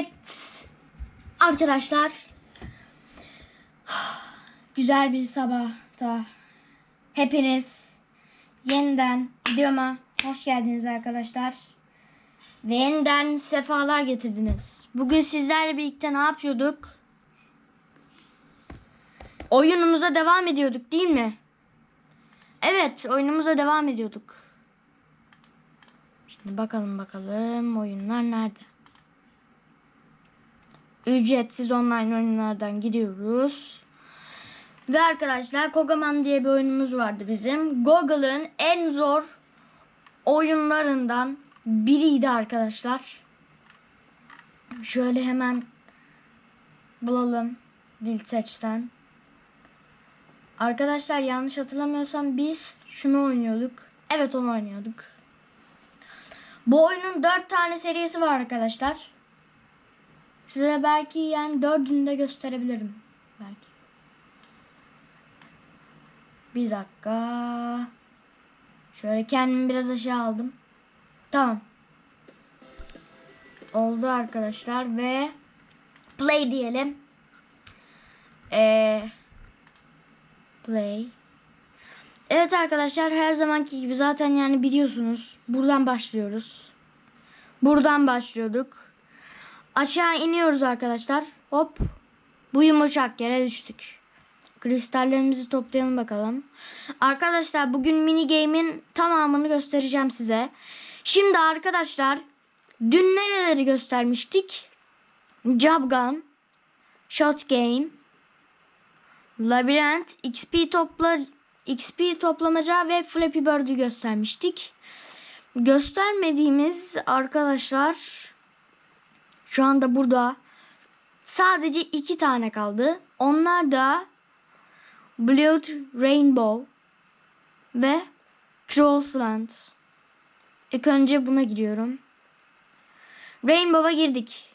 Evet. Arkadaşlar. Güzel bir sabahta. Hepiniz yeniden videoma hoş geldiniz arkadaşlar. Ve yeniden sefalar getirdiniz. Bugün sizlerle birlikte ne yapıyorduk? Oyunumuza devam ediyorduk değil mi? Evet oyunumuza devam ediyorduk. Şimdi bakalım bakalım oyunlar nerede? Ücretsiz online oyunlardan gidiyoruz. Ve arkadaşlar Kogaman diye bir oyunumuz vardı bizim. Google'ın en zor oyunlarından biriydi arkadaşlar. Şöyle hemen bulalım Wild Search'ten. Arkadaşlar yanlış hatırlamıyorsam biz şunu oynuyorduk. Evet onu oynuyorduk. Bu oyunun 4 tane serisi var arkadaşlar. Size belki yani dördünü de gösterebilirim. Belki. Bir dakika. Şöyle kendimi biraz aşağı aldım. Tamam. Oldu arkadaşlar ve play diyelim. Ee, play. Evet arkadaşlar her zamanki gibi zaten yani biliyorsunuz. Buradan başlıyoruz. Buradan başlıyorduk. Aşağı iniyoruz arkadaşlar. Hop. Bu yumuşak yere düştük. Kristallerimizi toplayalım bakalım. Arkadaşlar bugün mini game'in tamamını göstereceğim size. Şimdi arkadaşlar dün nereleri göstermiştik? Job Gun, Shot Game, Labirent, XP topla XP toplamaca ve Flappy Bird'ü göstermiştik. Göstermediğimiz arkadaşlar şu anda burada sadece iki tane kaldı. Onlar da Blood Rainbow ve Crossland. İlk önce buna giriyorum. Rainbow'a girdik.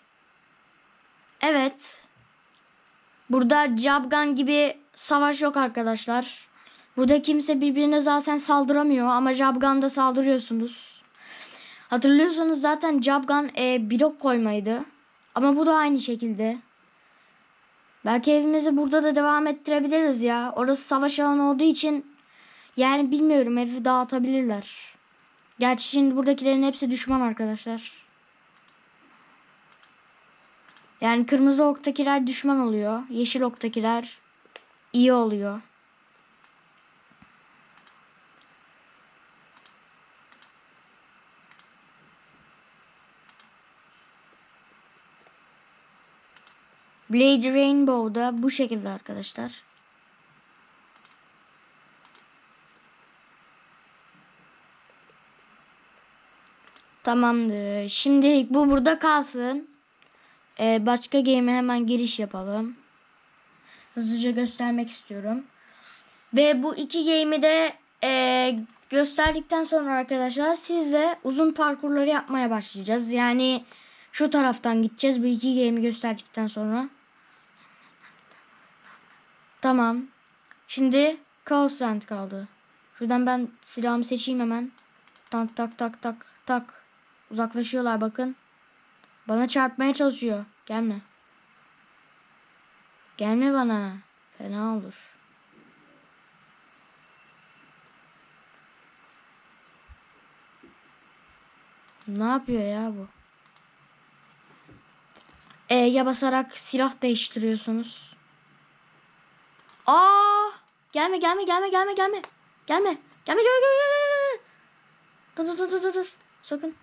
Evet. Burada Jabgan gibi savaş yok arkadaşlar. Burada kimse birbirine zaten saldıramıyor ama Jabgan'da saldırıyorsunuz. Hatırlıyorsanız zaten Jabgan e, blok koymaydı. Ama bu da aynı şekilde. Belki evimizi burada da devam ettirebiliriz ya. Orası savaş alanı olduğu için yani bilmiyorum evi dağıtabilirler. Gerçi şimdi buradakilerin hepsi düşman arkadaşlar. Yani kırmızı oktakiler düşman oluyor. Yeşil oktakiler iyi oluyor. Blade Rainbow da bu şekilde arkadaşlar. Tamamdır. Şimdilik bu burada kalsın. Ee, başka game'e hemen giriş yapalım. Hızlıca göstermek istiyorum. Ve bu iki game'i de e, gösterdikten sonra arkadaşlar sizle uzun parkurları yapmaya başlayacağız. Yani şu taraftan gideceğiz bu iki game'i gösterdikten sonra. Tamam. Şimdi Chaos kaldı. Şuradan ben silahımı seçeyim hemen. Tak tak tak tak tak. Uzaklaşıyorlar bakın. Bana çarpmaya çalışıyor. Gelme. Gelme bana. Fena olur. Ne yapıyor ya bu? E'ye basarak silah değiştiriyorsunuz. Aa! Gelme gelme gelme gelme gelme. Gelme. Gelme gelme gelme. Dur dur dur dur dur. Sakın.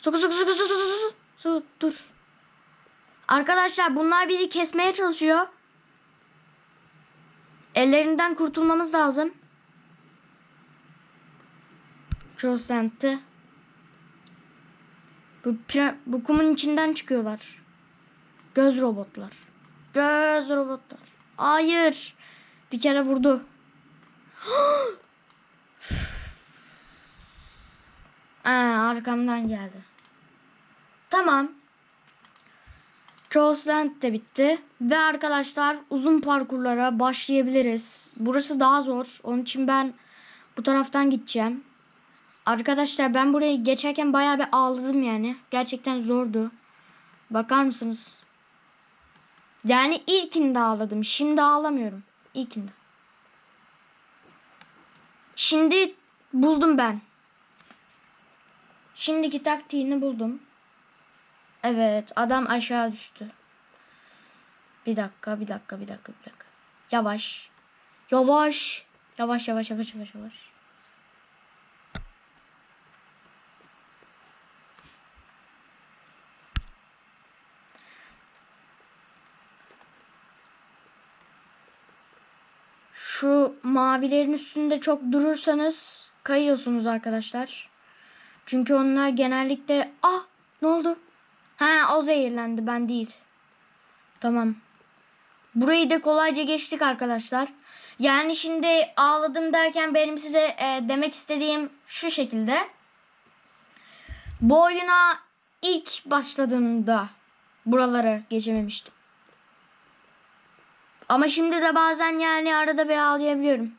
Sakın sakın sakın sakın sakın. Sakın dur. Arkadaşlar bunlar bizi kesmeye çalışıyor. Ellerinden kurtulmamız lazım. Crossland'ı. Bu, bu kumun içinden çıkıyorlar. Göz robotlar. Göz robotlar. Hayır. Bir kere vurdu. Aa, arkamdan geldi. Tamam. Crossland de bitti. Ve arkadaşlar uzun parkurlara başlayabiliriz. Burası daha zor. Onun için ben bu taraftan gideceğim. Arkadaşlar ben burayı geçerken bayağı bir ağladım yani. Gerçekten zordu. Bakar mısınız? Yani ilkinde ağladım. Şimdi ağlamıyorum. İlkinde. Şimdi buldum ben. Şimdiki taktiğini buldum. Evet adam aşağı düştü. Bir dakika bir dakika bir dakika bir dakika. Yavaş. Yavaş. Yavaş yavaş yavaş yavaş yavaş. Şu mavilerin üstünde çok durursanız kayıyorsunuz arkadaşlar. Çünkü onlar genellikle ah ne oldu? Ha o zehirlendi ben değil. Tamam. Burayı da kolayca geçtik arkadaşlar. Yani şimdi ağladım derken benim size e, demek istediğim şu şekilde. Bu oyuna ilk başladığımda buraları geçememiştim. Ama şimdi de bazen yani arada bir ağlayabiliyorum.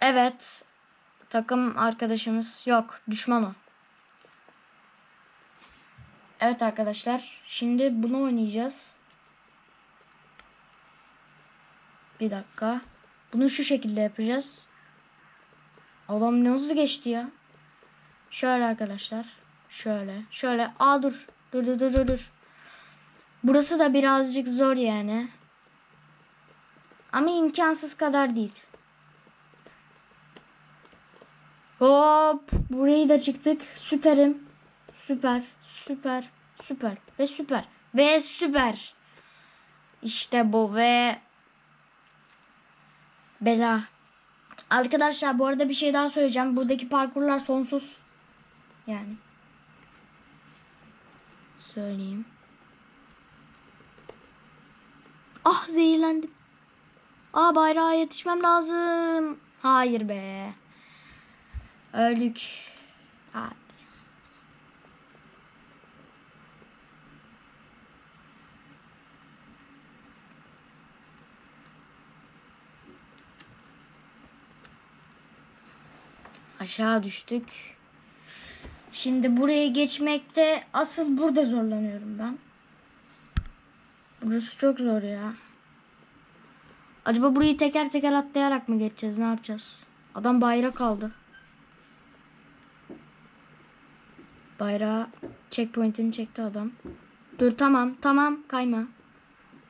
Evet. Takım arkadaşımız yok. Düşman o. Evet arkadaşlar. Şimdi bunu oynayacağız. Bir dakika. Bunu şu şekilde yapacağız. Adam hızlı geçti ya. Şöyle arkadaşlar. Şöyle. Şöyle. Aa dur. Dur dur dur dur. Burası da birazcık zor yani. Ama imkansız kadar değil. Hop. Burayı da çıktık. Süperim. Süper. Süper. Süper. Ve süper. Ve süper. İşte bu ve bela. Arkadaşlar bu arada bir şey daha söyleyeceğim. Buradaki parkurlar sonsuz. Yani. Söyleyeyim. Ah zehirlendim. Aa bayrağa yetişmem lazım. Hayır be. Öldük. Hadi. Aşağı düştük. Şimdi buraya geçmekte asıl burada zorlanıyorum ben. Burası çok zor ya. Acaba burayı teker teker atlayarak mı geçeceğiz? Ne yapacağız? Adam bayrak aldı. Bayrağı checkpoint'ini çekti adam. Dur tamam tamam kayma.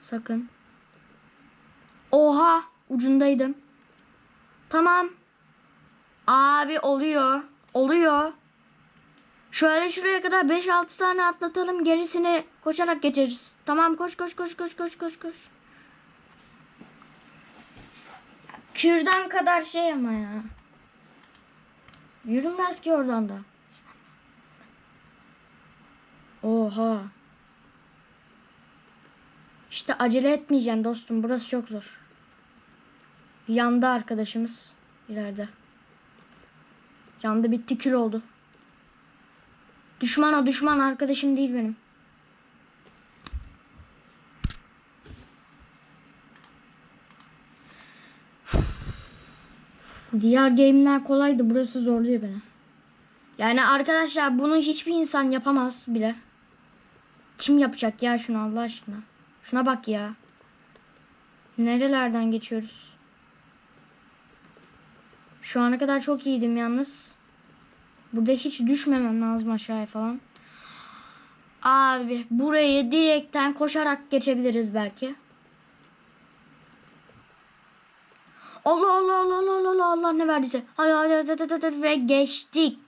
Sakın. Oha ucundaydım. Tamam. Abi oluyor. Oluyor. Şöyle şuraya kadar 5-6 tane atlatalım. Gerisini koşarak geçeriz. Tamam koş koş koş koş koş koş koş. Kürdan kadar şey ama ya. Yürünmez ki oradan da. Oha. İşte acele etmeyeceksin dostum. Burası çok zor. Yandı arkadaşımız. ileride. Yandı bitti kül oldu. Düşman o düşman arkadaşım değil benim. Diğer game'ler kolaydı. Burası zorluyor beni. Yani arkadaşlar bunu hiçbir insan yapamaz bile. Kim yapacak ya şunu Allah aşkına? Şuna bak ya. Nerelerden geçiyoruz? Şu ana kadar çok iyiydim yalnız. Burada hiç düşmemem lazım aşağıya falan. Abi burayı direkten koşarak geçebiliriz belki. Allah Allah Allah Allah Allah Allah Allah ne verdiyse. Hay hay hay hay hay ve geçtik.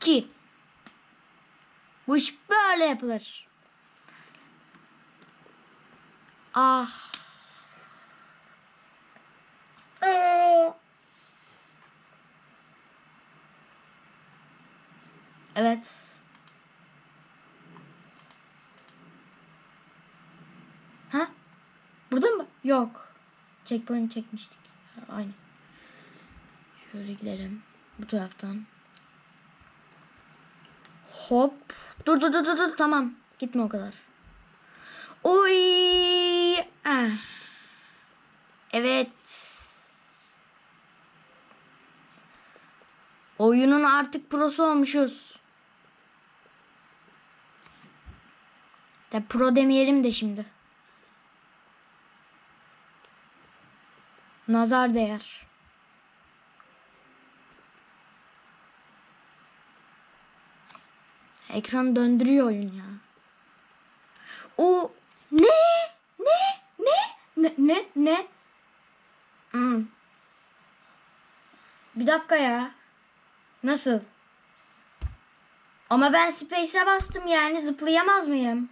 Ki. Bu iş böyle yapılır. Ah. Evet. Ha? Burada mı? Yok. Checkpoint çekmiştik. Aynı. Şöyle gidelim. Bu taraftan. Hop. Dur dur dur dur dur. Tamam. Gitme o kadar. Oy. Ah. Evet. Oyunun artık prosu olmuşuz. De pro demeyelim de şimdi. Nazar değer. Ekran döndürüyor oyun ya. O ne? Ne? Ne? Ne? Ne? Ne? Hmm. Bir dakika ya. Nasıl? Ama ben space'e bastım yani zıplayamaz mıyım?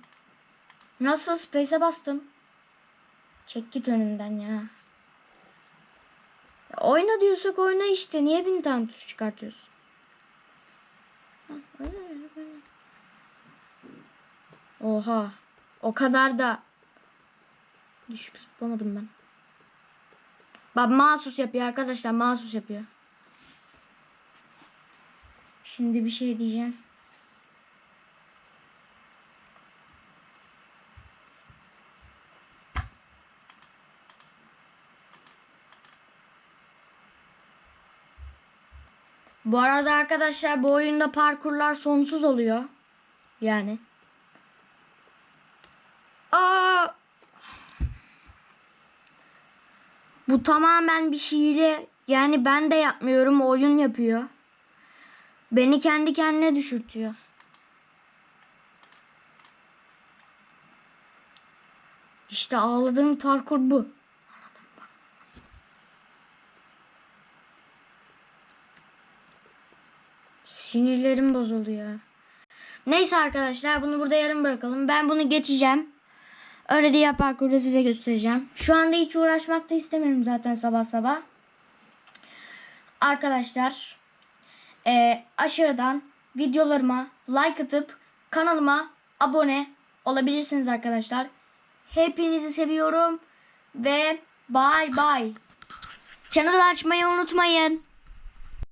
Nasıl space'e bastım? Çek git önümden ya. ya. Oyna diyorsak oyna işte. Niye bin tane tuş çıkartıyorsun? Oha. O kadar da düşük zıplamadım ben. Bak mahsus yapıyor arkadaşlar. Mahsus yapıyor. Şimdi bir şey diyeceğim. Bu arada arkadaşlar bu oyunda parkurlar sonsuz oluyor. Yani. Aa! Bu tamamen bir hile. Yani ben de yapmıyorum. Oyun yapıyor. Beni kendi kendine düşürtüyor. İşte ağladığım parkur bu. Sinirlerim bozuldu ya. Neyse arkadaşlar bunu burada yarım bırakalım. Ben bunu geçeceğim. Öyle diğer parkurda size göstereceğim. Şu anda hiç uğraşmak da istemiyorum zaten sabah sabah. Arkadaşlar e, aşağıdan videolarıma like atıp kanalıma abone olabilirsiniz arkadaşlar. Hepinizi seviyorum ve bye bye. Channel açmayı unutmayın.